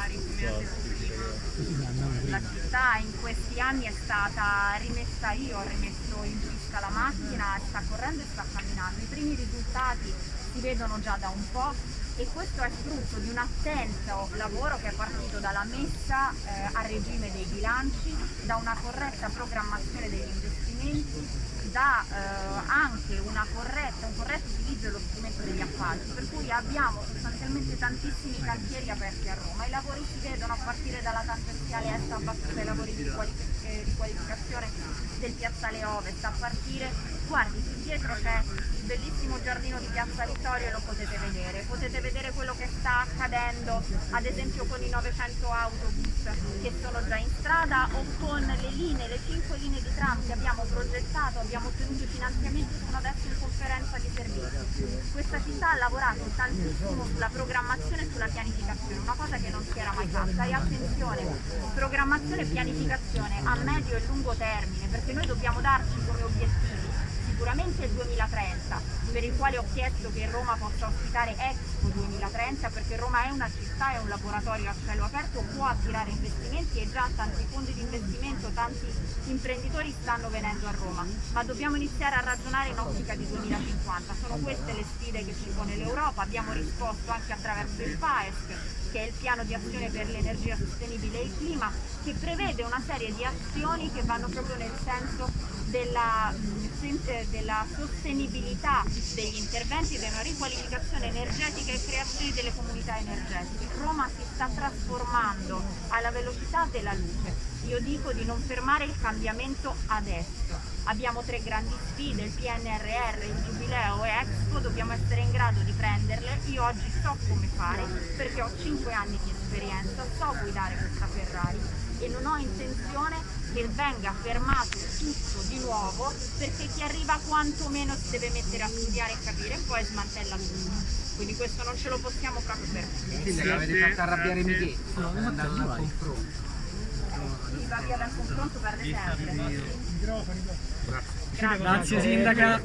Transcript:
Mari, come detto prima. La città in questi anni è stata rimessa, io ho rimesso in pista la macchina, sta correndo e sta camminando. I primi risultati si vedono già da un po' e questo è frutto di un attento lavoro che è partito dalla messa eh, a regime dei bilanci, da una corretta programmazione degli investimenti, da eh, anche corretta, un corretto utilizzo dello strumento degli appalti, abbiamo sostanzialmente tantissimi cantieri aperti a Roma. I lavori si vedono a partire dalla tangenziale est a battuta, i lavori di, riqualific eh, riqualificazione del piazzale ovest, a partire, guardi, qui dietro c'è il bellissimo giardino di Piazza Vittorio e lo potete vedere, potete vedere quello che sta accadendo ad esempio con i 900 autobus che sono già in strada o con le linee, le 5 linee di tram che abbiamo progettato, abbiamo ottenuto i finanziamenti sono adesso in conferenza di servizi. Questa città ha lavorato tantissimo sulla programmazione e sulla pianificazione, una cosa che non si era mai fatta. E attenzione, programmazione e pianificazione a medio e lungo termine perché noi dobbiamo darci come obiettivi sicuramente il 2030, per il quale ho chiesto che Roma possa ospitare Expo 2030 perché Roma è una città, è un laboratorio a cielo aperto, può attirare investimenti e già tanti fondi di investimento, tanti imprenditori stanno venendo a Roma, ma dobbiamo iniziare a ragionare in ottica di 2050, sono queste le sfide che ci pone l'Europa, abbiamo risposto anche attraverso il PAESC che è il piano di azione per l'energia sostenibile e il clima, che prevede una serie di azioni che vanno proprio nel senso della, della sostenibilità degli interventi, della riqualificazione energetica e creazione delle comunità energetiche. Roma si sta trasformando alla velocità della luce. Io dico di non fermare il cambiamento adesso. Abbiamo tre grandi sfide, il PNRR, il Giubileo e Expo, dobbiamo essere in grado di prenderle. Io oggi so come fare perché ho 5 anni di esperienza, so guidare questa Ferrari e non ho intenzione che venga fermato tutto di nuovo perché chi arriva quantomeno si deve mettere a studiare e capire e poi smantella tutto. Quindi questo non ce lo possiamo proprio permettere. Quindi avete fatto arrabbiare Michele, andando al confronto. Si va via dal confronto per sempre. Grazie Sindaca.